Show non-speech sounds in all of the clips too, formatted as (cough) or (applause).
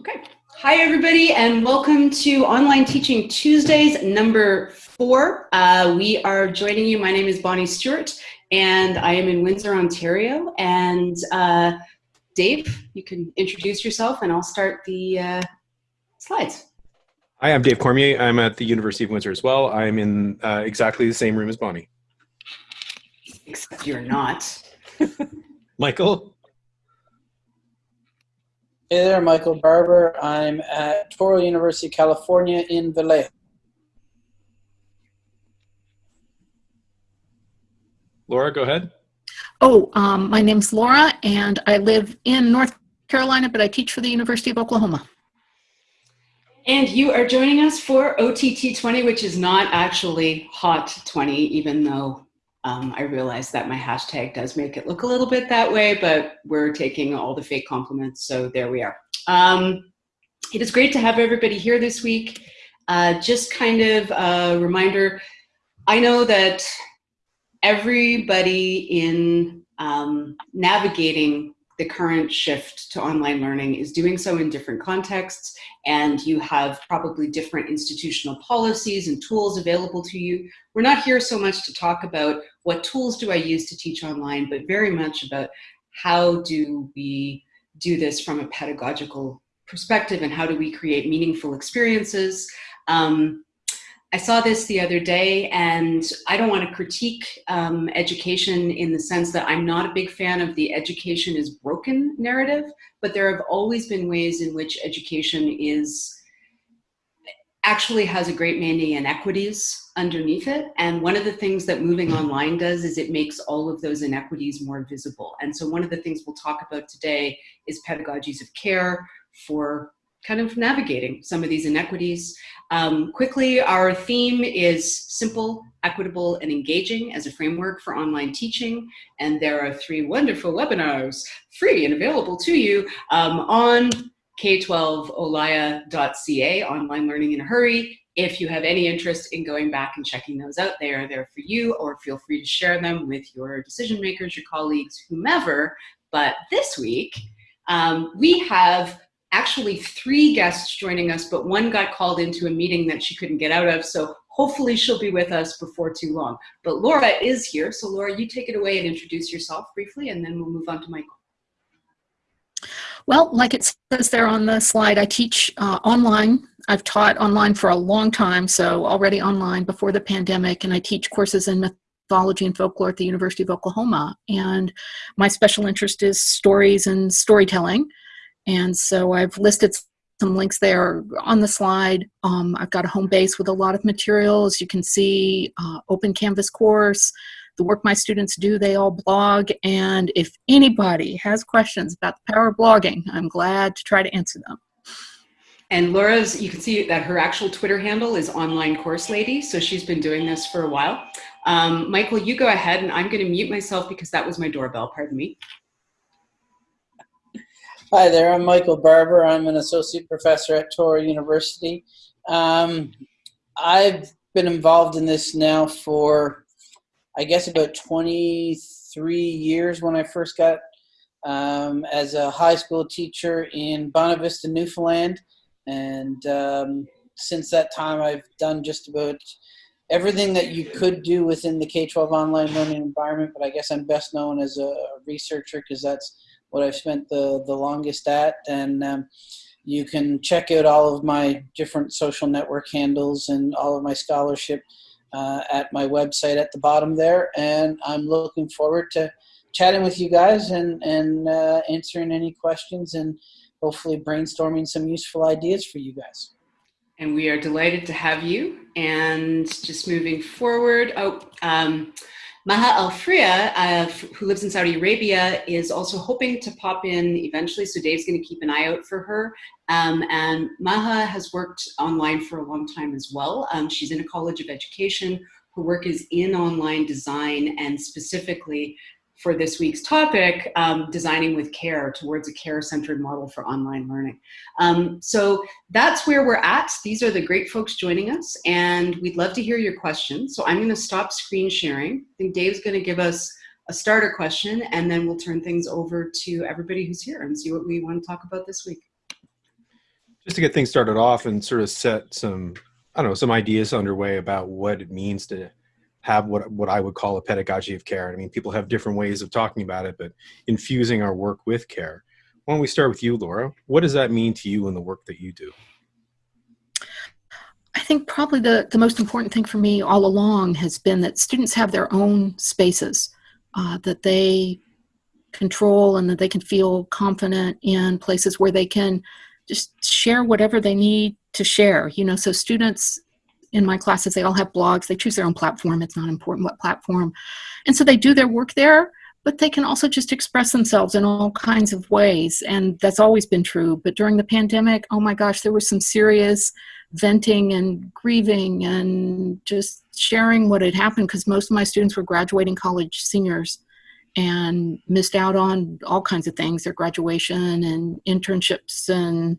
Okay. Hi, everybody, and welcome to Online Teaching Tuesdays, number four. Uh, we are joining you. My name is Bonnie Stewart, and I am in Windsor, Ontario. And uh, Dave, you can introduce yourself, and I'll start the uh, slides. Hi, I'm Dave Cormier. I'm at the University of Windsor as well. I'm in uh, exactly the same room as Bonnie. Except you're not. (laughs) Michael? Hey there, Michael Barbour. I'm at Touro University, California in Vallejo. Laura, go ahead. Oh, um, my name's Laura, and I live in North Carolina, but I teach for the University of Oklahoma. And you are joining us for OTT 20, which is not actually Hot 20, even though um, I realize that my hashtag does make it look a little bit that way, but we're taking all the fake compliments, so there we are. Um, it is great to have everybody here this week. Uh, just kind of a reminder, I know that everybody in um, navigating the current shift to online learning is doing so in different contexts and you have probably different institutional policies and tools available to you. We're not here so much to talk about what tools do I use to teach online, but very much about how do we do this from a pedagogical perspective and how do we create meaningful experiences. Um, I saw this the other day and I don't want to critique um, education in the sense that I'm not a big fan of the education is broken narrative, but there have always been ways in which education is actually has a great many inequities underneath it. And one of the things that moving online does is it makes all of those inequities more visible. And so one of the things we'll talk about today is pedagogies of care for kind of navigating some of these inequities. Um, quickly, our theme is simple, equitable, and engaging as a framework for online teaching. And there are three wonderful webinars, free and available to you, um, on k12olaya.ca, online learning in a hurry. If you have any interest in going back and checking those out, they are there for you, or feel free to share them with your decision makers, your colleagues, whomever. But this week, um, we have actually three guests joining us, but one got called into a meeting that she couldn't get out of. So hopefully she'll be with us before too long. But Laura is here. So Laura, you take it away and introduce yourself briefly, and then we'll move on to Michael. Well, like it says there on the slide, I teach uh, online. I've taught online for a long time, so already online before the pandemic, and I teach courses in mythology and folklore at the University of Oklahoma. And my special interest is stories and storytelling. And so I've listed some links there on the slide. Um, I've got a home base with a lot of materials. You can see uh, open canvas course, the work my students do, they all blog. And if anybody has questions about the power of blogging, I'm glad to try to answer them. And Laura's, you can see that her actual Twitter handle is online course lady. So she's been doing this for a while. Um, Michael, you go ahead and I'm gonna mute myself because that was my doorbell, pardon me. Hi there, I'm Michael Barbour. I'm an associate professor at Touro University. Um, I've been involved in this now for, I guess, about 23 years when I first got um, as a high school teacher in Bonavista, Newfoundland. And um, since that time, I've done just about everything that you could do within the K-12 online learning environment, but I guess I'm best known as a researcher because that's what I've spent the, the longest at. And um, you can check out all of my different social network handles and all of my scholarship uh, at my website at the bottom there. And I'm looking forward to chatting with you guys and, and uh, answering any questions and hopefully brainstorming some useful ideas for you guys. And we are delighted to have you. And just moving forward, oh, um, Maha Al-Freih, uh, who lives in Saudi Arabia, is also hoping to pop in eventually, so Dave's going to keep an eye out for her. Um, and Maha has worked online for a long time as well. Um, she's in a college of education. Her work is in online design and specifically for this week's topic, um, designing with care towards a care-centered model for online learning. Um, so that's where we're at. These are the great folks joining us, and we'd love to hear your questions. So I'm gonna stop screen sharing. I think Dave's gonna give us a starter question, and then we'll turn things over to everybody who's here and see what we wanna talk about this week. Just to get things started off and sort of set some, I don't know, some ideas underway about what it means to have what what I would call a pedagogy of care. I mean, people have different ways of talking about it, but infusing our work with care. Why don't we start with you, Laura? What does that mean to you in the work that you do? I think probably the, the most important thing for me all along has been that students have their own spaces uh, that they control and that they can feel confident in places where they can just share whatever they need to share. You know, so students in my classes, they all have blogs. They choose their own platform. It's not important what platform. And so they do their work there, but they can also just express themselves in all kinds of ways. And that's always been true. But during the pandemic, oh my gosh, there was some serious venting and grieving and just sharing what had happened because most of my students were graduating college seniors and missed out on all kinds of things their graduation and internships and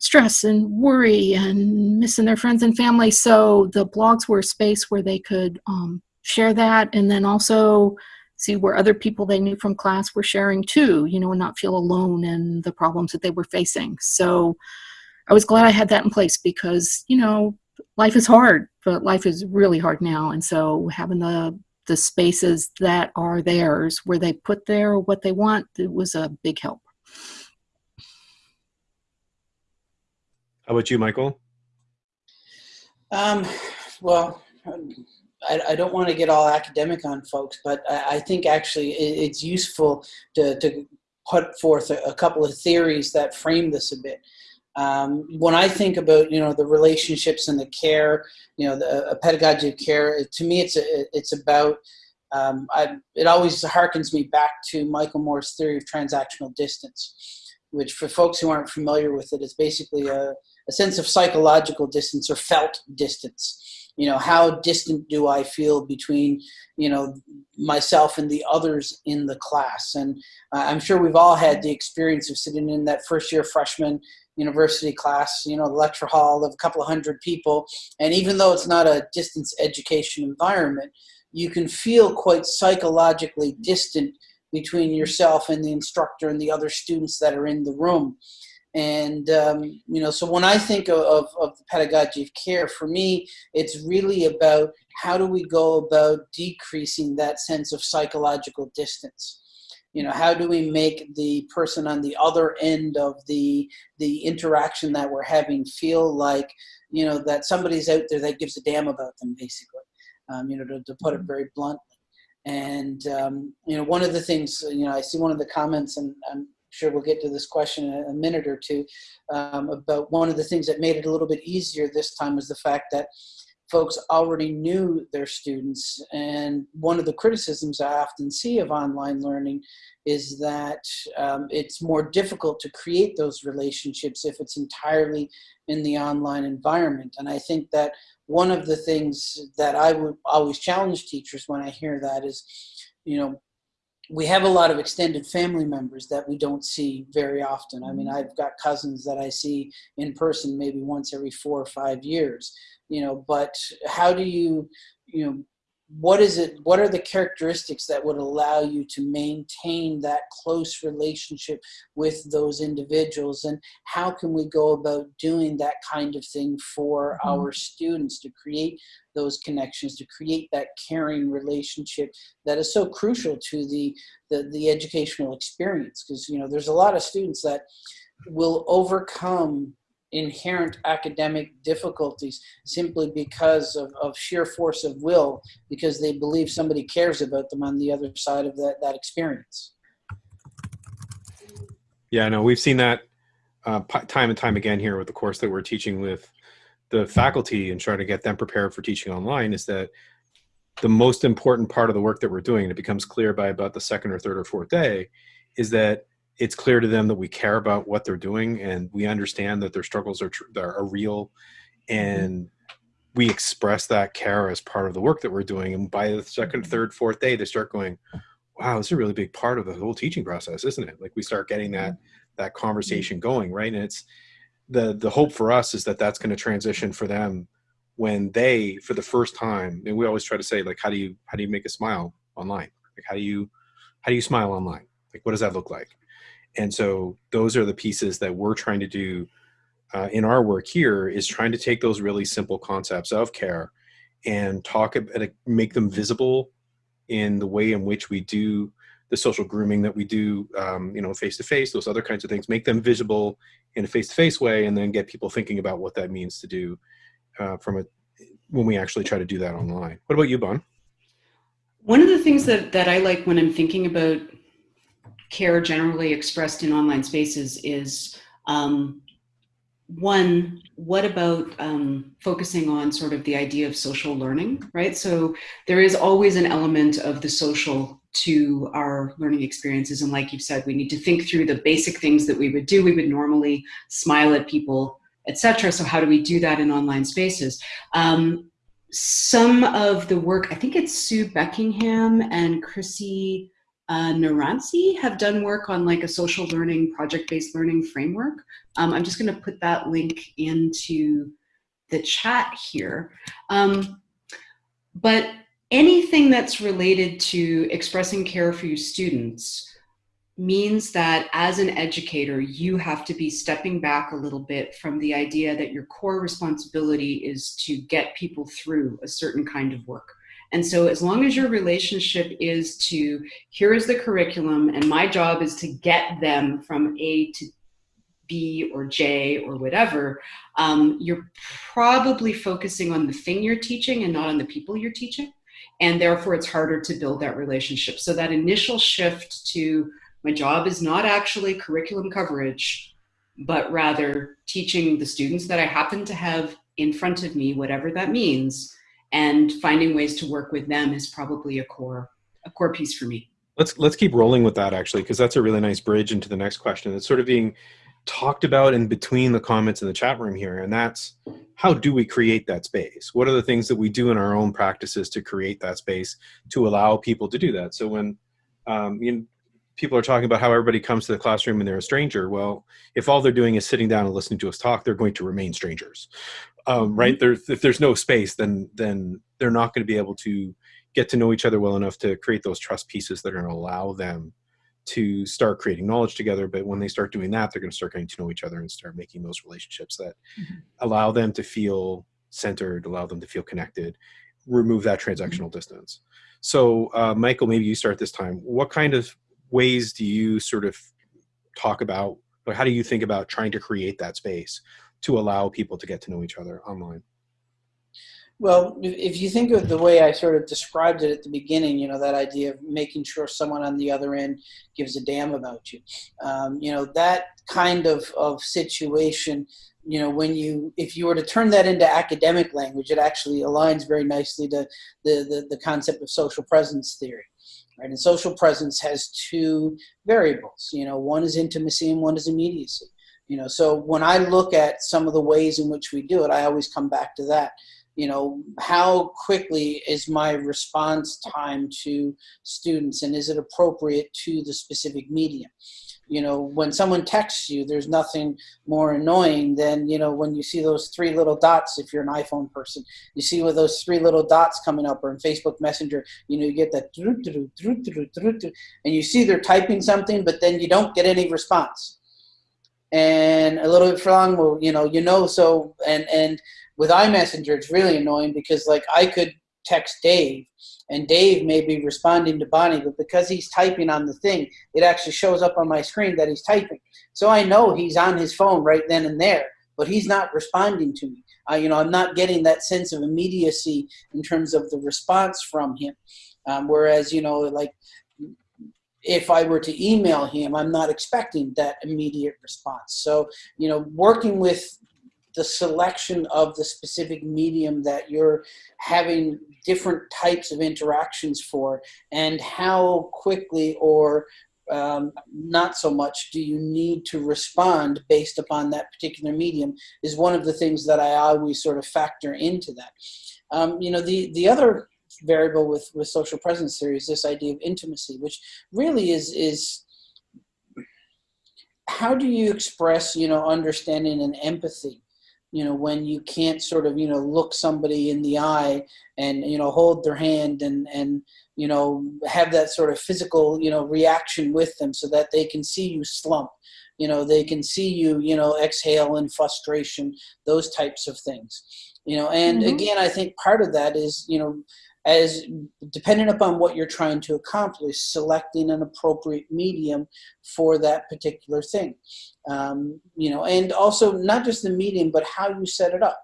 stress and worry and missing their friends and family. So the blogs were a space where they could um, share that and then also see where other people they knew from class were sharing too, you know, and not feel alone in the problems that they were facing. So I was glad I had that in place because, you know, life is hard, but life is really hard now. And so having the the spaces that are theirs where they put their what they want, it was a big help. How about you, Michael? Um, well, I, I, don't want to get all academic on folks, but I, I think actually it, it's useful to, to put forth a, a, couple of theories that frame this a bit. Um, when I think about you know the relationships and the care, you know the pedagogy of care, to me it's a, it's about um, I, it always harkens me back to Michael Moore's theory of transactional distance, which for folks who aren't familiar with it is basically a, a sense of psychological distance or felt distance. You know, how distant do I feel between, you know, myself and the others in the class? And uh, I'm sure we've all had the experience of sitting in that first year freshman university class, you know, the lecture hall of a couple of hundred people. And even though it's not a distance education environment, you can feel quite psychologically distant between yourself and the instructor and the other students that are in the room. And, um, you know, so when I think of, of, of, the pedagogy of care, for me, it's really about how do we go about decreasing that sense of psychological distance. You know, how do we make the person on the other end of the, the interaction that we're having feel like, you know, that somebody's out there that gives a damn about them, basically, um, you know, to, to put it very bluntly. And, um, you know, one of the things, you know, I see one of the comments, and sure we'll get to this question in a minute or two, um, about one of the things that made it a little bit easier this time was the fact that folks already knew their students. And one of the criticisms I often see of online learning is that um, it's more difficult to create those relationships if it's entirely in the online environment. And I think that one of the things that I would always challenge teachers when I hear that is, you know, we have a lot of extended family members that we don't see very often. I mean, mm-hmm. I've got cousins that I see in person maybe once every four or five years, you know, but how do you, you know, what is it what are the characteristics that would allow you to maintain that close relationship with those individuals and how can we go about doing that kind of thing for mm-hmm. our students to create those connections to create that caring relationship that is so crucial to the the, the educational experience because you know there's a lot of students that will overcome inherent academic difficulties simply because of, of sheer force of will because they believe somebody cares about them on the other side of that, that experience. Yeah, no, we've seen that uh, time and time again here with the course that we're teaching with the faculty and trying to get them prepared for teaching online is that the most important part of the work that we're doing, and it becomes clear by about the second or third or fourth day, is that it's clear to them that we care about what they're doing and we understand that their struggles are, are real. Mm-hmm. and we express that care as part of the work that we're doing. And by the second mm-hmm. third fourth day they start going wow this is a really big part of the whole teaching process isn't it? Like we start getting that mm-hmm. that conversation going right? And it's the the hope for us is that that's going to transition for them when they for the first time and we always try to say like how do you how do you make a smile online? Like how do you how do you smile online? Like what does that look like and so those are the pieces that we're trying to do uh, in our work here is trying to take those really simple concepts of care and talk about make them visible in the way in which we do the social grooming that we do, um, you know, face to face, those other kinds of things, make them visible in a face to face way, and then get people thinking about what that means to do uh, from a when we actually try to do that online. What about you, Bon? One of the things that, that I like when I'm thinking about care generally expressed in online spaces is um, one, what about um, focusing on sort of the idea of social learning, right? So there is always an element of the social to our learning experiences. And like you've said, we need to think through the basic things that we would do. We would normally smile at people, etc. So how do we do that in online spaces? Um, some of the work, I think it's Sue Beckingham and Chrissi uh, have done work on like a social learning, project-based learning framework. Um, I'm just gonna put that link into the chat here. Um, but anything that's related to expressing care for your students means that as an educator, you have to be stepping back a little bit from the idea that your core responsibility is to get people through a certain kind of work. And so as long as your relationship is to, here is the curriculum and my job is to get them from A to B or J or whatever, um, you're probably focusing on the thing you're teaching and not on the people you're teaching. And therefore it's harder to build that relationship. So that initial shift to my job is not actually curriculum coverage, but rather teaching the students that I happen to have in front of me, whatever that means, and finding ways to work with them is probably a core a core piece for me. Let's let's keep rolling with that actually because that's a really nice bridge into the next question. It's sort of being talked about in between the comments in the chat room here and that's how do we create that space? What are the things that we do in our own practices to create that space to allow people to do that? So when um, you know, people are talking about how everybody comes to the classroom and they're a stranger. Well, if all they're doing is sitting down and listening to us talk, they're going to remain strangers, um, right? Mm-hmm. There's, if there's no space, then then they're not going to be able to get to know each other well enough to create those trust pieces that are going to allow them to start creating knowledge together. But when they start doing that, they're going to start getting to know each other and start making those relationships that mm -hmm. allow them to feel centered, allow them to feel connected, remove that transactional mm -hmm. distance. So, uh, Michael, maybe you start this time. What kind of ways do you sort of talk about, or how do you think about trying to create that space to allow people to get to know each other online? Well, if you think of the way I sort of described it at the beginning, you know, that idea of making sure someone on the other end gives a damn about you, um, you know, that kind of, of situation, you know, when you, if you were to turn that into academic language, it actually aligns very nicely to the, the, the concept of social presence theory. Right? And social presence has two variables. You know, one is intimacy and one is immediacy. You know, so when I look at some of the ways in which we do it, I always come back to that. You know, how quickly is my response time to students and is it appropriate to the specific medium? you know, when someone texts you, there's nothing more annoying than, you know, when you see those three little dots, if you're an iPhone person, you see with those three little dots coming up or in Facebook Messenger, you know, you get that, and you see they're typing something, but then you don't get any response. And a little bit long, well, you know, you know, so, and, and with iMessenger, it's really annoying because like I could text Dave and Dave may be responding to Bonnie, but because he's typing on the thing, it actually shows up on my screen that he's typing. So I know he's on his phone right then and there, but he's not responding to me. Uh, you know, I'm not getting that sense of immediacy in terms of the response from him. Um, whereas, you know, like if I were to email him, I'm not expecting that immediate response. So, you know, working with the selection of the specific medium that you're having different types of interactions for and how quickly or um, not so much do you need to respond based upon that particular medium is one of the things that I always sort of factor into that. Um, you know, the, the other variable with, with social presence theory is this idea of intimacy, which really is, is how do you express, you know, understanding and empathy? You know when you can't sort of you know look somebody in the eye and you know hold their hand and and you know have that sort of physical you know reaction with them so that they can see you slump. You know they can see you you know exhale in frustration those types of things. You know and mm-hmm. again i think part of that is you know as depending upon what you're trying to accomplish, selecting an appropriate medium for that particular thing. Um, you know, and also not just the medium, but how you set it up.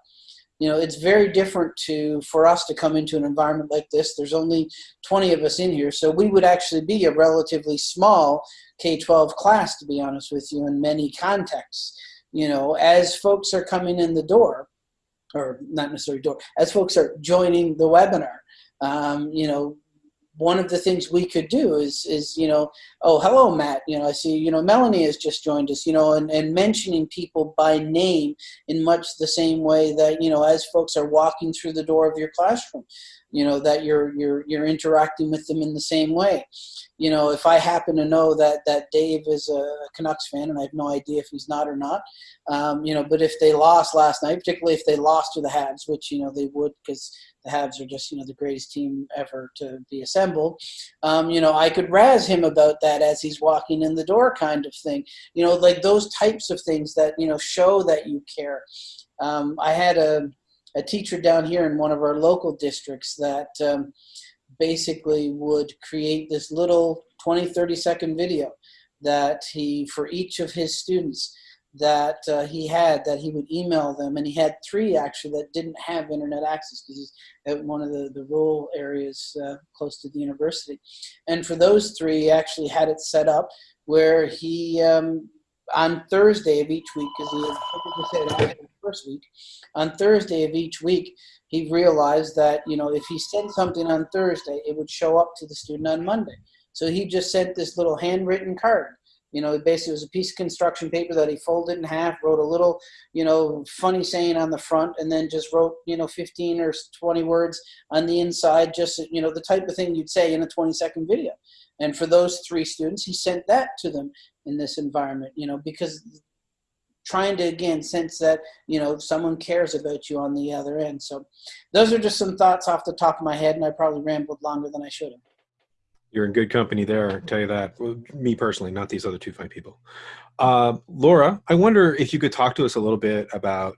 You know, it's very different to for us to come into an environment like this. There's only 20 of us in here, so we would actually be a relatively small K-12 class, to be honest with you, in many contexts. You know, as folks are coming in the door, or not necessarily door, as folks are joining the webinar, um, you know, one of the things we could do is, is, you know, oh, hello, Matt. You know, I see, you know, Melanie has just joined us, you know, and, and mentioning people by name in much the same way that, you know, as folks are walking through the door of your classroom, you know, that you're, you're, you're interacting with them in the same way. You know, if I happen to know that, that Dave is a Canucks fan and I have no idea if he's not or not, um, you know, but if they lost last night, particularly if they lost to the Habs, which, you know, they would because the Habs are just you know the greatest team ever to be assembled. Um, you know, I could razz him about that as he's walking in the door, kind of thing. You know, like those types of things that you know show that you care. Um, I had a a teacher down here in one of our local districts that um, basically would create this little 20 30 second video that he for each of his students that uh, he had that he would email them. And he had three actually that didn't have internet access because he's at one of the, the rural areas uh, close to the university. And for those three he actually had it set up where he um, on thursday of each week because he had first week on thursday of each week he realized that you know if he sent something on thursday it would show up to the student on monday so he just sent this little handwritten card you know, basically it was a piece of construction paper that he folded in half, wrote a little, you know, funny saying on the front, and then just wrote, you know, 15 or 20 words on the inside, just, you know, the type of thing you'd say in a 20 second video. And for those three students, he sent that to them in this environment, you know, because trying to again sense that you know someone cares about you on the other end so those are just some thoughts off the top of my head and i probably rambled longer than i should have you're in good company there. I tell you that. Well, me personally, not these other two fine people. Uh, Laura, I wonder if you could talk to us a little bit about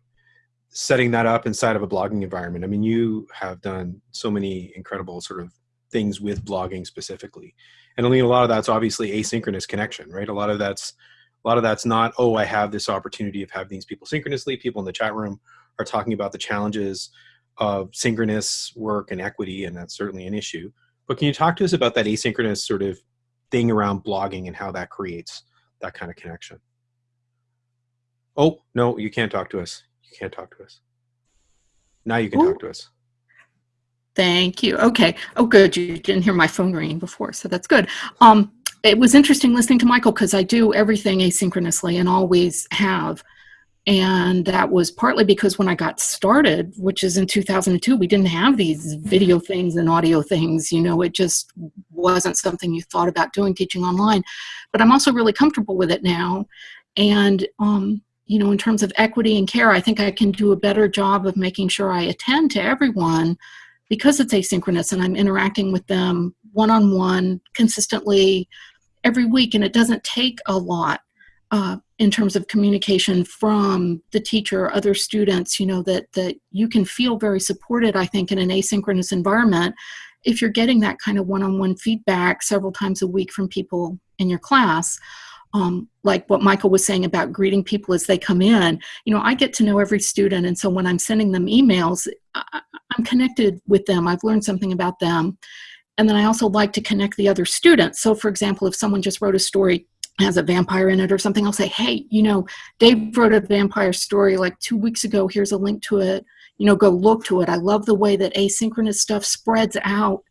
setting that up inside of a blogging environment. I mean, you have done so many incredible sort of things with blogging specifically, and I mean, a lot of that's obviously asynchronous connection, right? A lot of that's a lot of that's not oh, I have this opportunity of having these people synchronously. People in the chat room are talking about the challenges of synchronous work and equity, and that's certainly an issue. But can you talk to us about that asynchronous sort of thing around blogging and how that creates that kind of connection? Oh, no, you can't talk to us. You can't talk to us. Now you can Ooh. talk to us. Thank you. Okay. Oh, good. You didn't hear my phone ringing before, so that's good. Um, it was interesting listening to Michael because I do everything asynchronously and always have. And that was partly because when I got started, which is in 2002, we didn't have these video things and audio things. You know, it just wasn't something you thought about doing teaching online. But I'm also really comfortable with it now. And, um, you know, in terms of equity and care, I think I can do a better job of making sure I attend to everyone because it's asynchronous and I'm interacting with them one on one consistently every week. And it doesn't take a lot uh, in terms of communication from the teacher, or other students, you know, that, that you can feel very supported, I think, in an asynchronous environment if you're getting that kind of one-on-one -on -one feedback several times a week from people in your class. Um, like what Michael was saying about greeting people as they come in, you know, I get to know every student. And so when I'm sending them emails, I, I'm connected with them. I've learned something about them. And then I also like to connect the other students. So for example, if someone just wrote a story has a vampire in it or something, I'll say, hey, you know, Dave wrote a vampire story like two weeks ago. Here's a link to it. You know, go look to it. I love the way that asynchronous stuff spreads out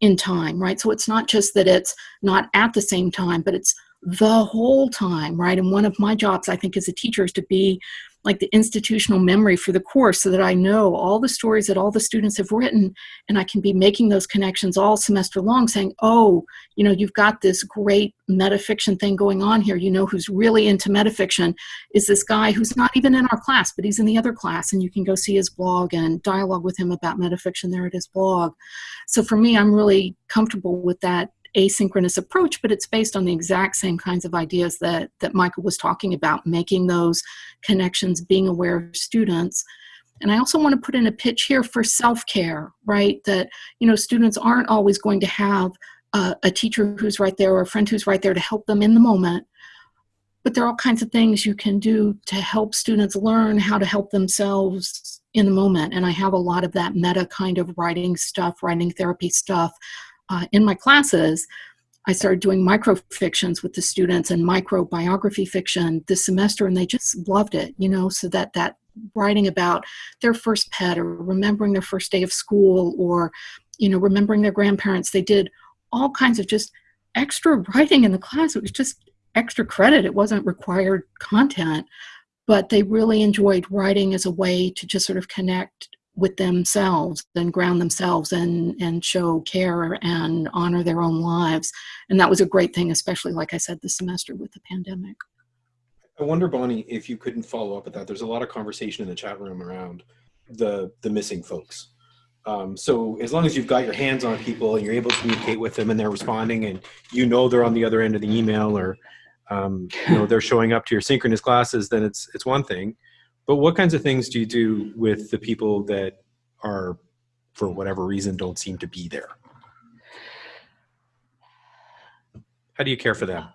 in time, right? So it's not just that it's not at the same time, but it's the whole time, right? And one of my jobs, I think, as a teacher is to be like the institutional memory for the course so that I know all the stories that all the students have written and I can be making those connections all semester long saying, oh, you know, you've got this great metafiction thing going on here. You know who's really into metafiction is this guy who's not even in our class, but he's in the other class and you can go see his blog and dialogue with him about metafiction there at his blog. So for me, I'm really comfortable with that asynchronous approach, but it's based on the exact same kinds of ideas that, that Michael was talking about, making those connections, being aware of students. And I also want to put in a pitch here for self-care, right? That, you know, students aren't always going to have a, a teacher who's right there or a friend who's right there to help them in the moment. But there are all kinds of things you can do to help students learn how to help themselves in the moment. And I have a lot of that meta kind of writing stuff, writing therapy stuff uh, in my classes, I started doing microfictions with the students and microbiography fiction this semester, and they just loved it, you know, so that that writing about their first pet or remembering their first day of school or, you know, remembering their grandparents, they did all kinds of just extra writing in the class. It was just extra credit. It wasn't required content, but they really enjoyed writing as a way to just sort of connect with themselves and ground themselves and and show care and honor their own lives. And that was a great thing especially like i said this semester with the pandemic. I wonder bonnie if you couldn't follow up with that. There's a lot of conversation in the chat room around the the missing folks. Um, so as long as you've got your hands on people and you're able to communicate with them and they're responding and you know they're on the other end of the email or um, you know they're showing up to your synchronous classes then it's it's one thing but what kinds of things do you do with the people that are, for whatever reason, don't seem to be there? How do you care for them?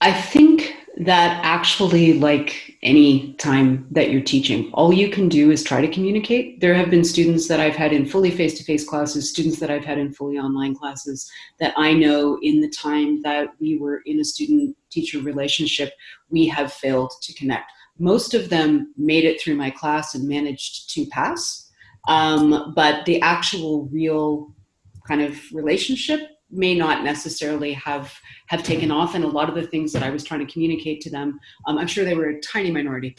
I think that actually, like any time that you're teaching, all you can do is try to communicate. There have been students that I've had in fully face-to-face classes, students that I've had in fully online classes that I know in the time that we were in a student-teacher relationship, we have failed to connect most of them made it through my class and managed to pass. Um, but the actual real kind of relationship may not necessarily have have taken off and a lot of the things that I was trying to communicate to them um, I'm sure they were a tiny minority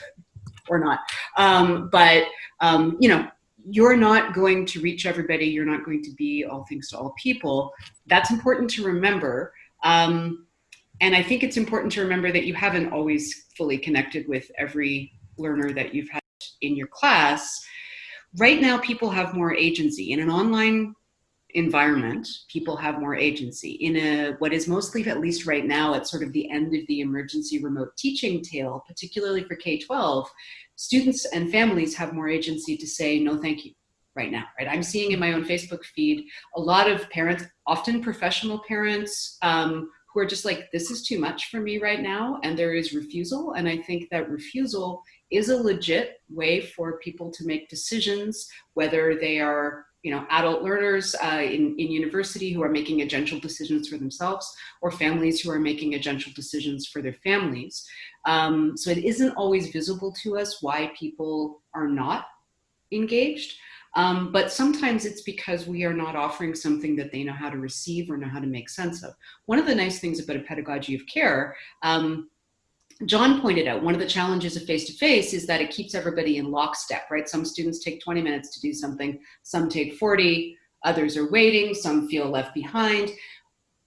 or not. Um, but um, you know you're not going to reach everybody you're not going to be all things to all people. That's important to remember. Um, and I think it's important to remember that you haven't always fully connected with every learner that you've had in your class. Right now, people have more agency. In an online environment, people have more agency. In a what is mostly, at least right now, at sort of the end of the emergency remote teaching tail, particularly for K-12, students and families have more agency to say, no, thank you right now, right? I'm seeing in my own Facebook feed a lot of parents, often professional parents, um, who are just like, this is too much for me right now. And there is refusal. And I think that refusal is a legit way for people to make decisions, whether they are you know, adult learners uh, in, in university who are making agential decisions for themselves or families who are making agential decisions for their families. Um, so it isn't always visible to us why people are not engaged. Um, but sometimes it's because we are not offering something that they know how to receive or know how to make sense of. One of the nice things about a pedagogy of care, um, John pointed out, one of the challenges of face-to-face -face is that it keeps everybody in lockstep, right? Some students take 20 minutes to do something, some take 40, others are waiting, some feel left behind.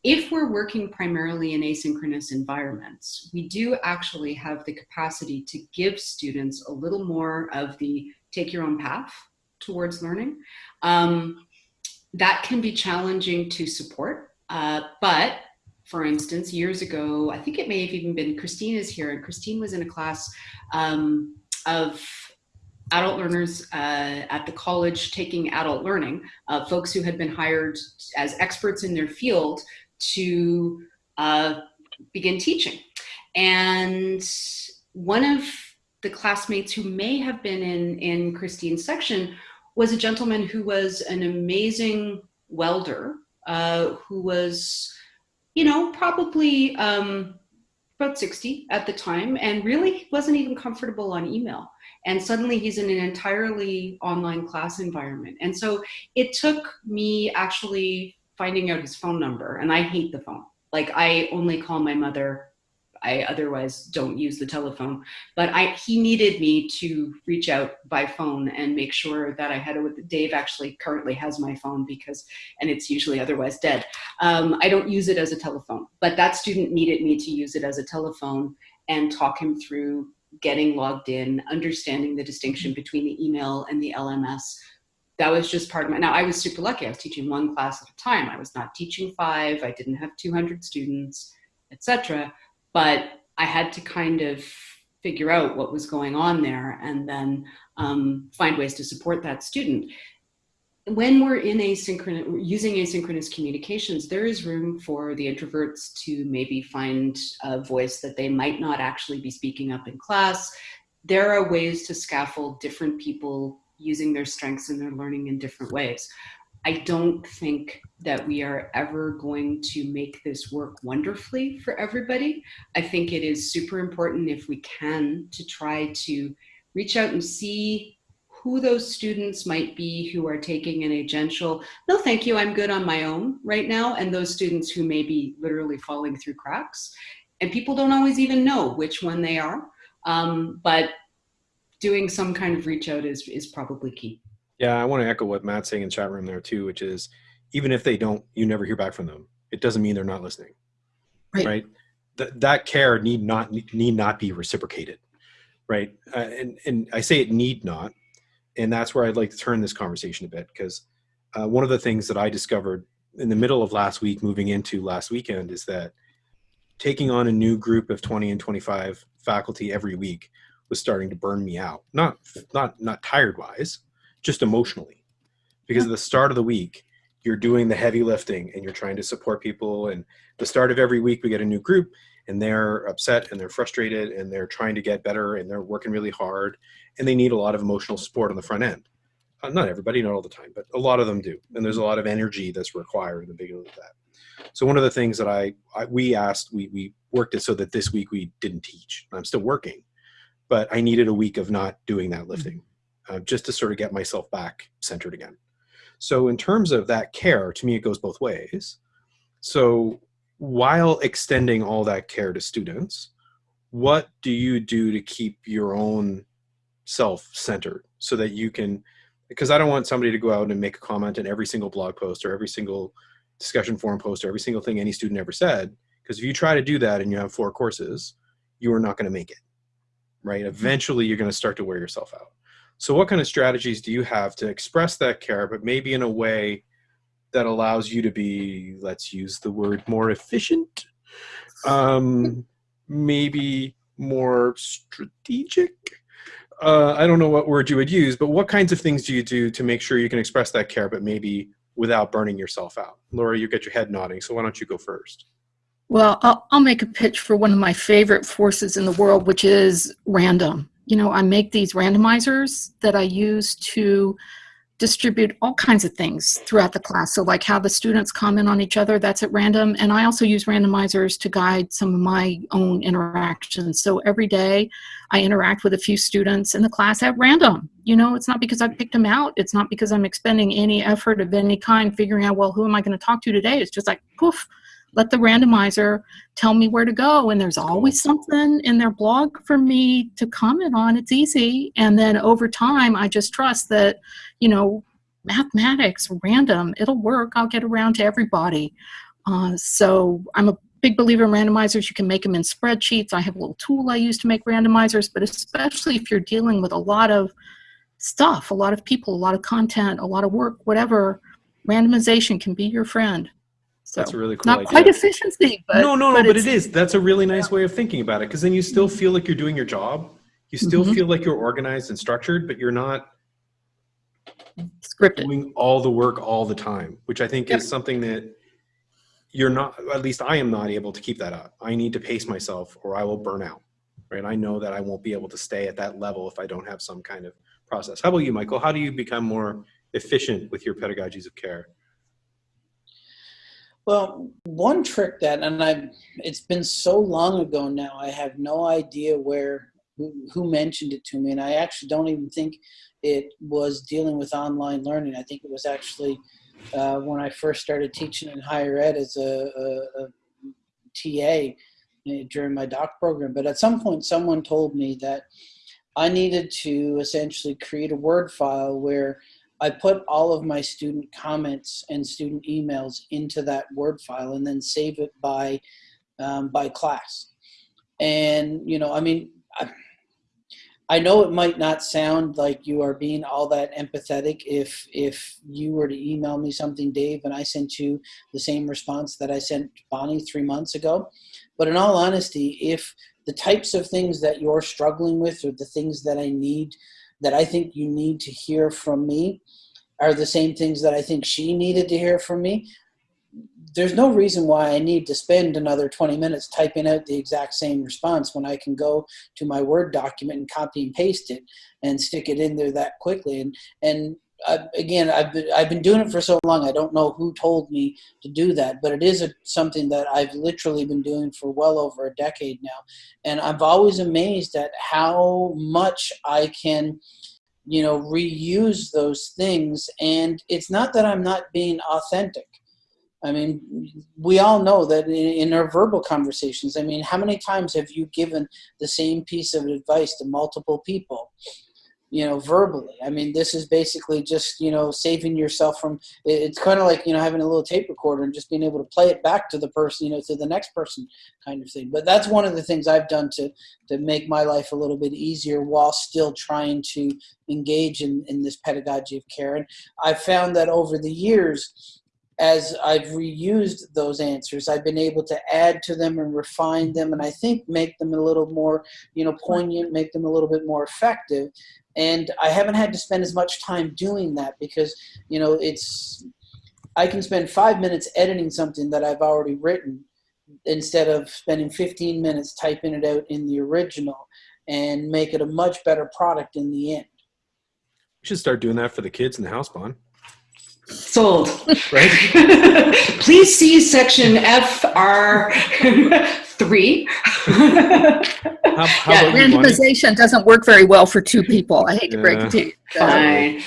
If we're working primarily in asynchronous environments, we do actually have the capacity to give students a little more of the take your own path, towards learning. Um, that can be challenging to support, uh, but for instance, years ago, I think it may have even been Christine is here, and Christine was in a class um, of adult learners uh, at the college taking adult learning, uh, folks who had been hired as experts in their field to uh, begin teaching. And one of the classmates who may have been in, in Christine's section was a gentleman who was an amazing welder, uh, who was, you know, probably um, about 60 at the time and really wasn't even comfortable on email. And suddenly he's in an entirely online class environment. And so it took me actually finding out his phone number and I hate the phone. Like I only call my mother I otherwise don't use the telephone. But I, he needed me to reach out by phone and make sure that I had it. Dave actually currently has my phone because, and it's usually otherwise dead. Um, I don't use it as a telephone, but that student needed me to use it as a telephone and talk him through getting logged in, understanding the distinction between the email and the LMS, that was just part of my, now I was super lucky. I was teaching one class at a time. I was not teaching five. I didn't have 200 students, etc. But I had to kind of figure out what was going on there and then um, find ways to support that student. When we're in asynchronous, using asynchronous communications, there is room for the introverts to maybe find a voice that they might not actually be speaking up in class. There are ways to scaffold different people using their strengths and their learning in different ways. I don't think that we are ever going to make this work wonderfully for everybody. I think it is super important if we can to try to reach out and see who those students might be who are taking an agential, no thank you, I'm good on my own right now, and those students who may be literally falling through cracks. And people don't always even know which one they are. Um, but doing some kind of reach out is, is probably key. Yeah, I want to echo what Matt's saying in chat room there too, which is even if they don't, you never hear back from them. It doesn't mean they're not listening, right? right? Th that care need not need not be reciprocated, right? Uh, and and I say it need not, and that's where I'd like to turn this conversation a bit because uh, one of the things that I discovered in the middle of last week, moving into last weekend, is that taking on a new group of 20 and 25 faculty every week was starting to burn me out. Not not not tired wise, just emotionally. Because at the start of the week, you're doing the heavy lifting and you're trying to support people and the start of every week we get a new group and they're upset and they're frustrated and they're trying to get better and they're working really hard and they need a lot of emotional support on the front end. Uh, not everybody, not all the time, but a lot of them do. And there's a lot of energy that's required in the beginning of that. So one of the things that I, I we asked, we, we worked it so that this week we didn't teach. I'm still working, but I needed a week of not doing that lifting uh, just to sort of get myself back centered again. So in terms of that care, to me, it goes both ways. So while extending all that care to students, what do you do to keep your own self centered so that you can, because I don't want somebody to go out and make a comment in every single blog post or every single discussion forum post or every single thing any student ever said. Because if you try to do that and you have four courses, you are not going to make it right? Eventually you're going to start to wear yourself out. So what kind of strategies do you have to express that care, but maybe in a way that allows you to be, let's use the word more efficient, um, maybe more strategic? Uh, I don't know what word you would use, but what kinds of things do you do to make sure you can express that care, but maybe without burning yourself out? Laura, you get your head nodding, so why don't you go first? Well, I'll, I'll make a pitch for one of my favorite forces in the world, which is random. You know, I make these randomizers that I use to distribute all kinds of things throughout the class. So like how the students comment on each other, that's at random. And I also use randomizers to guide some of my own interactions. So every day I interact with a few students in the class at random. You know, it's not because I picked them out. It's not because I'm expending any effort of any kind figuring out, well, who am I going to talk to today? It's just like, poof, let the randomizer tell me where to go and there's always something in their blog for me to comment on. It's easy. And then over time i just trust that you know mathematics random it'll work. I'll get around to everybody. Uh, so i'm a big believer in randomizers. You can make them in spreadsheets. I have a little tool i use to make randomizers but especially if you're dealing with a lot of stuff a lot of people a lot of content a lot of work whatever randomization can be your friend so that's a really cool not idea. quite efficiency, but no, no, no, but, but, it's. That's a really nice way of thinking about it because then you still feel like you're doing your job. You still Mhm. feel like you're organized and structured, but you're not scripted. doing all the work all the time, which I think Yep. is something that you're not, at least I am not able to keep that up. I need to pace myself or I will burn out, right? I know that I won't be able to stay at that level if I don't have some kind of process. How about you, Michael? How do you become more efficient with your pedagogies of care? Well, one trick that, and I, it's been so long ago now, I have no idea where, who, mentioned it to me, and I actually don't even think it was dealing with online learning. I think it was actually uh, when I first started teaching in higher ed as a, a, a TA. eh, during my doc program. But at some point, someone told me that I needed to essentially create a Word file where I put all of my student comments and student emails into that Word file and then save it by um, by class. And you know, I mean, I, I know it might not sound like you are being all that empathetic if if you were to email me something, Dave, and I sent you the same response that I sent Bonnie three months ago. But in all honesty, if the types of things that you're struggling with or the things that I need that I think you need to hear from me are the same things that I think she needed to hear from me, there's no reason why I need to spend another 20 minutes typing out the exact same response when I can go to my Word document and copy and paste it and stick it in there that quickly. And, and uh, again, I've been, I've been doing it for so long, I don't know who told me to do that, but it is a, something that I've literally been doing for well over a decade now. And I'm always amazed at how much I can, you know, reuse those things. And it's not that I'm not being authentic I mean, we all know that in, our verbal conversations, I mean, how many times have you given the same piece of advice to multiple people, you know, verbally? I mean, this is basically just, you know, saving yourself from, it's kind of like, you know, having a little tape recorder and just being able to play it back to the person, you know, to the next person kind of thing. But that's one of the things I've done to, to make my life a little bit easier while still trying to engage in, in this pedagogy of care. And I've found that over the years, as I've reused those answers, I've been able to add to them and refine them, and I think make them a little more, you know, poignant, make them a little bit more effective. And I haven't had to spend as much time doing that because, you know, it's I can spend five minutes editing something that I've already written instead of spending 15 minutes typing it out in the original and make it a much better product in the end. You should start doing that for the kids in the house, Bond. Sold. Right? (laughs) Please see section (laughs) FR3. How, how Yeah, about you, Bonnie? Randomization doesn't work very well for two people. I hate to break it to you. Fine.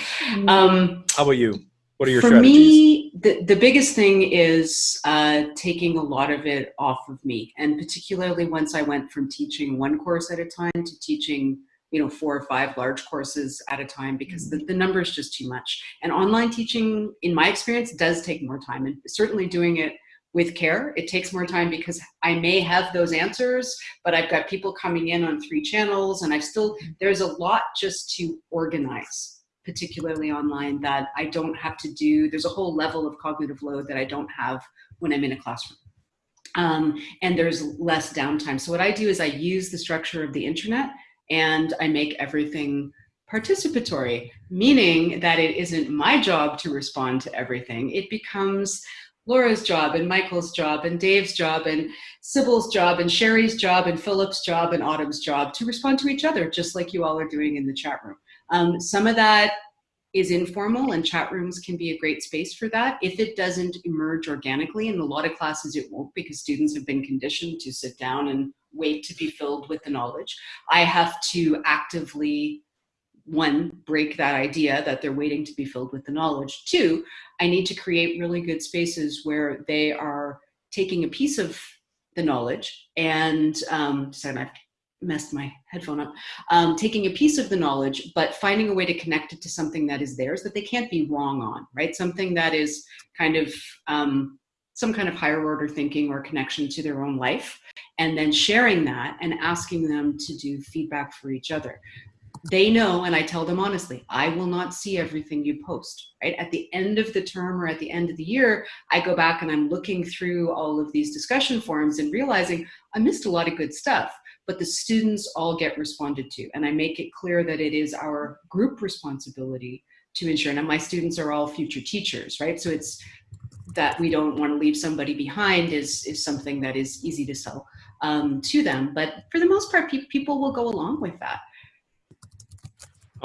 Um, How about you? What are your for strategies? me, the, the biggest thing is uh, taking a lot of it off of me. And particularly once I went from teaching one course at a time to teaching you know four or five large courses at a time because the, the number is just too much and online teaching in my experience does take more time and certainly doing it with care. It takes more time because i may have those answers but i've got people coming in on three channels and i've still there's a lot just to organize particularly online that i don't have to do. There's a whole level of cognitive load that i don't have when i'm in a classroom. Um, and there's less downtime. So what i do is i use the structure of the internet and I make everything participatory, meaning that it isn't my job to respond to everything. It becomes Laura's job and Michael's job and Dave's job and Sybil's job and Sherry's job and Philip's job and Autumn's job to respond to each other, just like you all are doing in the chat room. Um, some of that is informal and chat rooms can be a great space for that. If it doesn't emerge organically, in a lot of classes it won't because students have been conditioned to sit down and wait to be filled with the knowledge. I have to actively, one, break that idea that they're waiting to be filled with the knowledge. Two, I need to create really good spaces where they are taking a piece of the knowledge and, um, sorry, I've messed my headphone up, um, taking a piece of the knowledge, but finding a way to connect it to something that is theirs that they can't be wrong on, right? Something that is kind of um, some kind of higher order thinking or connection to their own life, and then sharing that and asking them to do feedback for each other. They know, and I tell them honestly, I will not see everything you post, right? At the end of the term or at the end of the year, I go back and I'm looking through all of these discussion forums and realizing I missed a lot of good stuff but the students all get responded to. And I make it clear that it is our group responsibility to ensure, and my students are all future teachers, right? So it's that we don't want to leave somebody behind is, is something that is easy to sell um, to them. But for the most part, pe people will go along with that.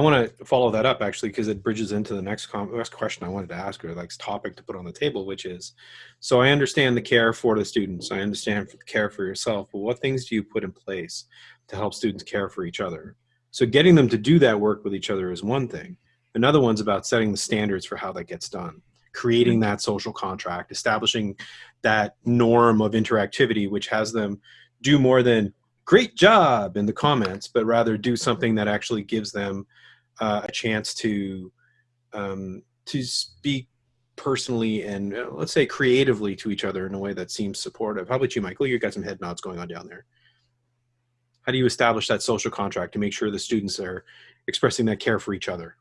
I want to follow that up actually because it bridges into the next, next question I wanted to ask or like topic to put on the table, which is, so I understand the care for the students, I understand the care for yourself, but what things do you put in place to help students care for each other? So getting them to do that work with each other is one thing. Another one's about setting the standards for how that gets done, creating mm-hmm. that social contract, establishing that norm of interactivity, which has them do more than great job in the comments, but rather do something that actually gives them uh, a chance to um, to speak personally and uh, let's say creatively to each other in a way that seems supportive. How about you, Michael? You got some head nods going on down there. How do you establish that social contract to make sure the students are expressing that care for each other?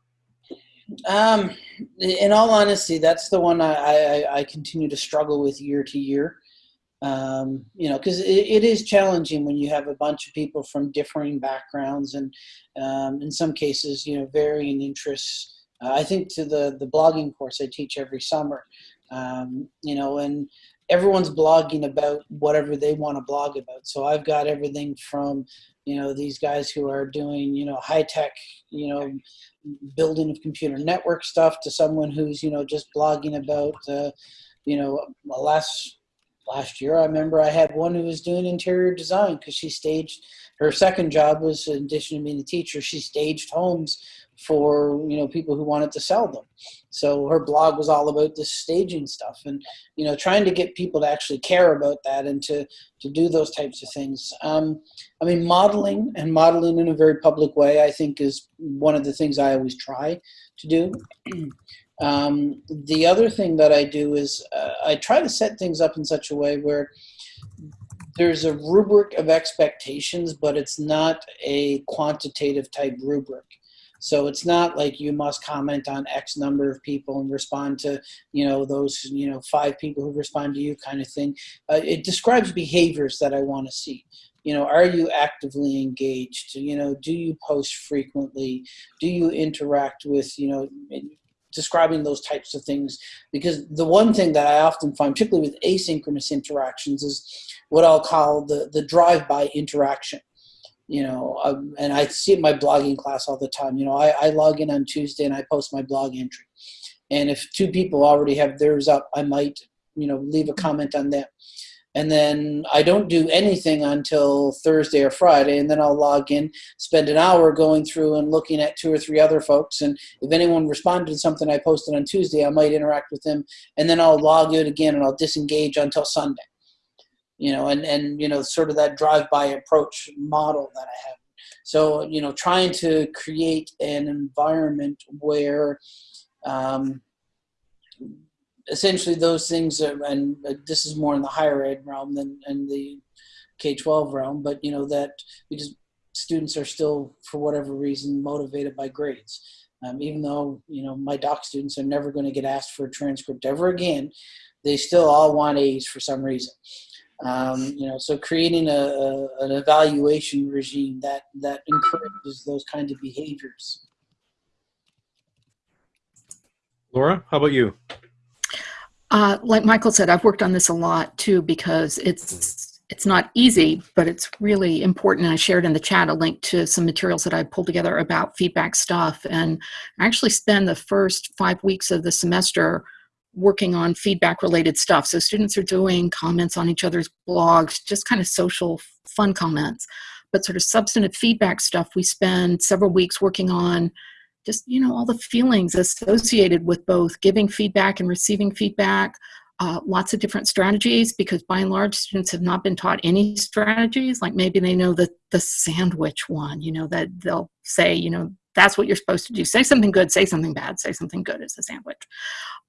Um, in all honesty, that's the one I, I, I continue to struggle with year to year. Um, you know, because it, it is challenging when you have a bunch of people from differing backgrounds and um, in some cases, you know, varying interests. Uh, I think to the, the blogging course I teach every summer, um, you know, and everyone's blogging about whatever they want to blog about. So I've got everything from, you know, these guys who are doing, you know, high tech, you know, building of computer network stuff to someone who's, you know, just blogging about, uh, you know, a last last year I remember I had one who was doing interior design because she staged her second job was in addition to being a teacher, she staged homes for you know people who wanted to sell them. So her blog was all about this staging stuff and you know trying to get people to actually care about that and to to do those types of things. Um, i mean modeling and modeling in a very public way i think is one of the things i always try to do um, the other thing that i do is uh, i try to set things up in such a way where there's a rubric of expectations but it's not a quantitative type rubric so it's not like you must comment on X number of people and respond to, you know, those, you know, five people who respond to you kind of thing. Uh, it describes behaviors that I want to see. You know, are you actively engaged? You know, do you post frequently? Do you interact with, you know, describing those types of things because the one thing that I often find, particularly with asynchronous interactions, is what I'll call the, the drive-by interaction you know, um, and I see it in my blogging class all the time. You know, I, I log in on Tuesday and I post my blog entry. And if two people already have theirs up, I might, you know, leave a comment on them. And then I don't do anything until Thursday or Friday, and then I'll log in, spend an hour going through and looking at two or three other folks. And if anyone responded to something I posted on Tuesday, I might interact with them, and then I'll log in again and I'll disengage until Sunday you know, and, and, you know, sort of that drive-by approach model that I have. So, you know, trying to create an environment where um, essentially those things are, and this is more in the higher ed realm than in the K-12 realm, but, you know, that because students are still, for whatever reason, motivated by grades. Um, even though, you know, my doc students are never going to get asked for a transcript ever again, they still all want A's for some reason. Um, you know, so creating a, a, an evaluation regime that that encourages those kinds of behaviors. Laura, how about you? Uh, like Michael said, I've worked on this a lot too because it's it's not easy, but it's really important. I shared in the chat a link to some materials that I pulled together about feedback stuff, and I actually spend the first five weeks of the semester working on feedback related stuff. So students are doing comments on each other's blogs, just kind of social fun comments. But sort of substantive feedback stuff, we spend several weeks working on just, you know, all the feelings associated with both giving feedback and receiving feedback, uh, lots of different strategies because by and large students have not been taught any strategies. Like maybe they know the the sandwich one you know that they'll say you know that's what you're supposed to do. Say something good say something bad say something good as a sandwich.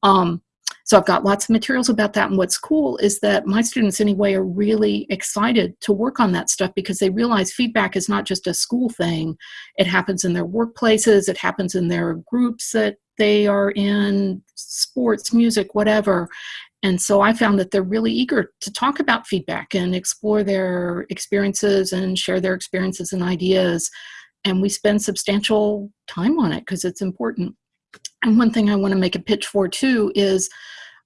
Um, so I've got lots of materials about that. And what's cool is that my students anyway are really excited to work on that stuff because they realize feedback is not just a school thing. It happens in their workplaces. It happens in their groups that they are in, sports, music, whatever. And so I found that they're really eager to talk about feedback and explore their experiences and share their experiences and ideas. And we spend substantial time on it because it's important. And one thing I want to make a pitch for too is,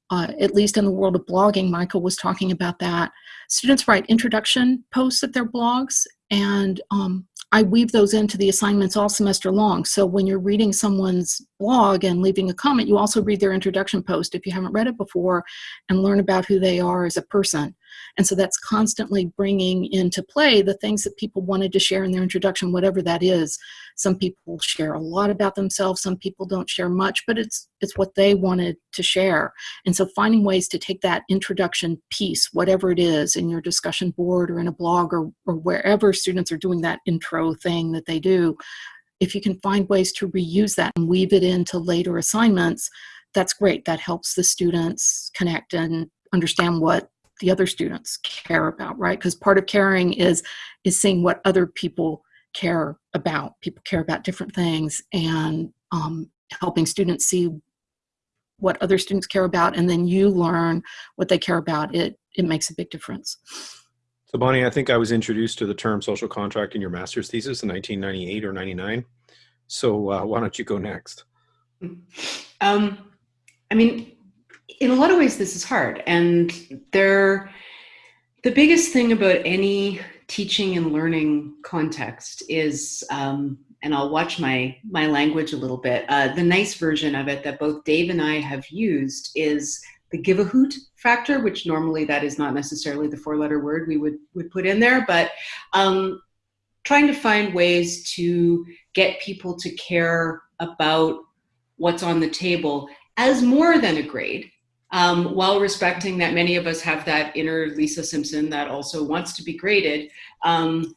uh, at least in the world of blogging, Michael was talking about that. Students write introduction posts at their blogs, and um, I weave those into the assignments all semester long. So when you're reading someone's blog and leaving a comment, you also read their introduction post if you haven't read it before and learn about who they are as a person. And so that's constantly bringing into play the things that people wanted to share in their introduction, whatever that is. Some people share a lot about themselves, some people don't share much, but it's, it's what they wanted to share. And so finding ways to take that introduction piece, whatever it is, in your discussion board or in a blog or, or wherever students are doing that intro thing that they do, if you can find ways to reuse that and weave it into later assignments, that's great. That helps the students connect and understand what the other students care about, right? Because part of caring is is seeing what other people care about. People care about different things, and um, helping students see what other students care about, and then you learn what they care about. It it makes a big difference. So Bonnie, I think I was introduced to the term social contract in your master's thesis in 1998 or 99. So uh, why don't you go next? Um, I mean, in a lot of ways, this is hard. And there, the biggest thing about any teaching and learning context is, um, and I'll watch my, my language a little bit, uh, the nice version of it that both Dave and I have used is the give a hoot factor, which normally that is not necessarily the four letter word we would, would put in there, but um, trying to find ways to get people to care about what's on the table as more than a grade, um, while respecting that many of us have that inner Lisa Simpson that also wants to be graded. Um,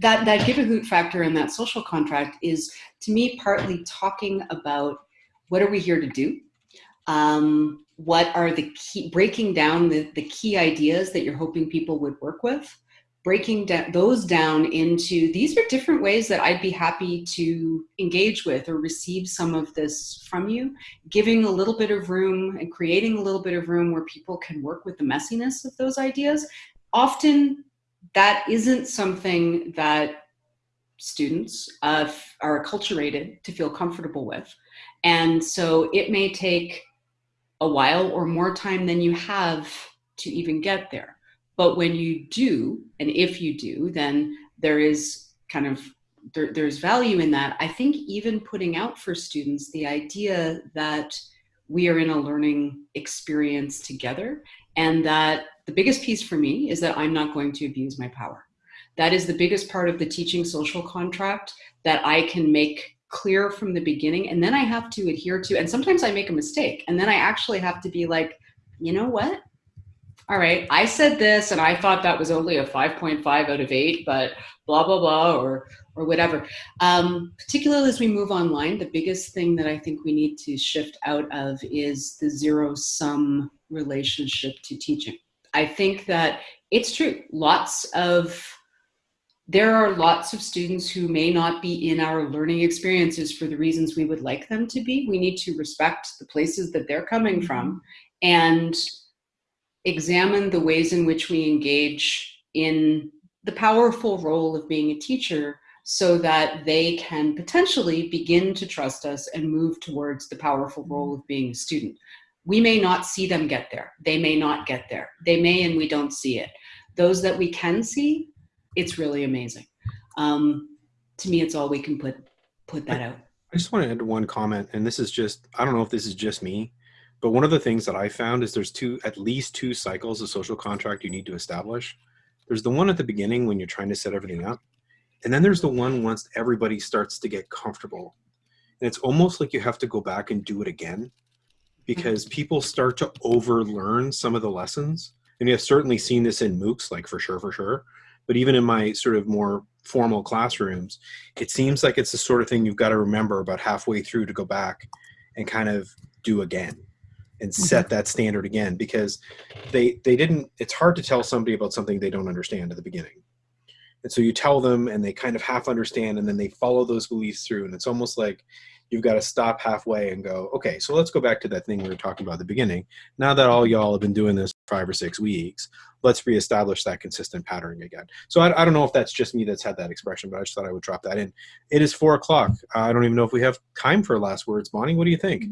that, that give a hoot factor and that social contract is, to me, partly talking about what are we here to do? Um, what are the key, breaking down the, the key ideas that you're hoping people would work with? Breaking those down into these are different ways that I'd be happy to engage with or receive some of this from you, giving a little bit of room and creating a little bit of room where people can work with the messiness of those ideas. Often that isn't something that students uh, are acculturated to feel comfortable with. And so it may take a while or more time than you have to even get there. But when you do, and if you do, then there is kind of, there, there's value in that. I think even putting out for students the idea that we are in a learning experience together and that the biggest piece for me is that I'm not going to abuse my power. That is the biggest part of the teaching social contract that I can make clear from the beginning and then I have to adhere to, and sometimes I make a mistake and then I actually have to be like, you know what? All right, I said this and I thought that was only a 5.5 out of 8, but blah, blah, blah, or, or whatever. Um, particularly as we move online, the biggest thing that I think we need to shift out of is the zero sum relationship to teaching. I think that it's true. Lots of, there are lots of students who may not be in our learning experiences for the reasons we would like them to be. We need to respect the places that they're coming from and examine the ways in which we engage in the powerful role of being a teacher so that they can potentially begin to trust us and move towards the powerful role of being a student. We may not see them get there. They may not get there. They may and we don't see it. Those that we can see, it's really amazing. Um, to me, it's all we can put, put that out. I just want to add one comment, and this is just, I don't know if this is just me, but one of the things that I found is there's two, at least two cycles of social contract you need to establish. There's the one at the beginning when you're trying to set everything up. And then there's the one once everybody starts to get comfortable. And it's almost like you have to go back and do it again because mm-hmm. people start to overlearn some of the lessons. And you've certainly seen this in MOOCs, like for sure, for sure. But even in my sort of more formal classrooms, it seems like it's the sort of thing you've got to remember about halfway through to go back and kind of do again and Mm-hmm. set that standard again because they they didn't it's hard to tell somebody about something they don't understand at the beginning. And so you tell them and they kind of half understand and then they follow those beliefs through and it's almost like you've got to stop halfway and go okay so let's go back to that thing we were talking about at the beginning. Now that all y'all have been doing this five or six weeks let's reestablish that consistent pattern again. So I, I don't know if that's just me that's had that expression but i just thought i would drop that in. It is four o'clock. I don't even know if we have time for last words. Bonnie what do you think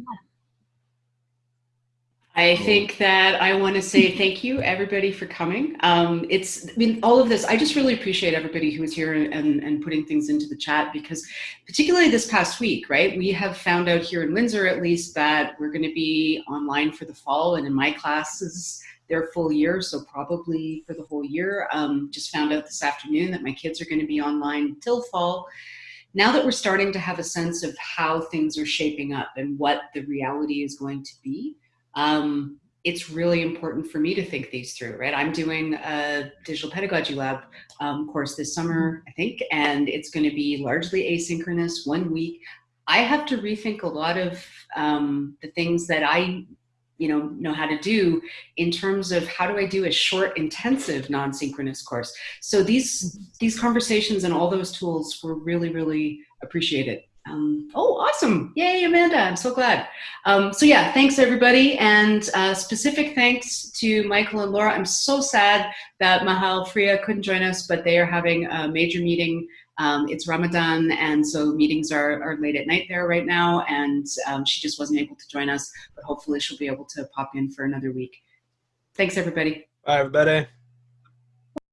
I think that I want to say thank you, everybody, for coming. Um, it's, I mean, all of this, I just really appreciate everybody who is here and, and putting things into the chat because particularly this past week, right, we have found out here in Windsor at least that we're going to be online for the fall and in my classes, their full year, so probably for the whole year. Um, just found out this afternoon that my kids are going to be online till fall now that we're starting to have a sense of how things are shaping up and what the reality is going to be, um, it's really important for me to think these through, right? I'm doing a digital pedagogy lab um, course this summer, I think, and it's going to be largely asynchronous, one week. I have to rethink a lot of um, the things that I you know know how to do in terms of how do I do a short intensive non-synchronous course so these these conversations and all those tools were really really appreciated um, oh, awesome. Yay, Amanda. I'm so glad. Um, so yeah, thanks everybody. And uh, specific thanks to Michael and Laura. I'm so sad that Maha Al-Freih couldn't join us, but they are having a major meeting. Um, it's Ramadan, and so meetings are, are late at night there right now, and um, she just wasn't able to join us, but hopefully she'll be able to pop in for another week. Thanks, everybody. Bye, everybody.